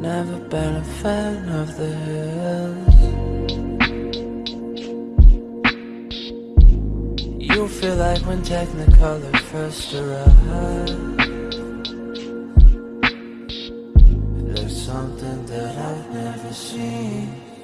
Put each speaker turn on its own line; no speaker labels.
Never been a fan of the hills. You feel like when Technicolor first arrived. There's something that I've never seen.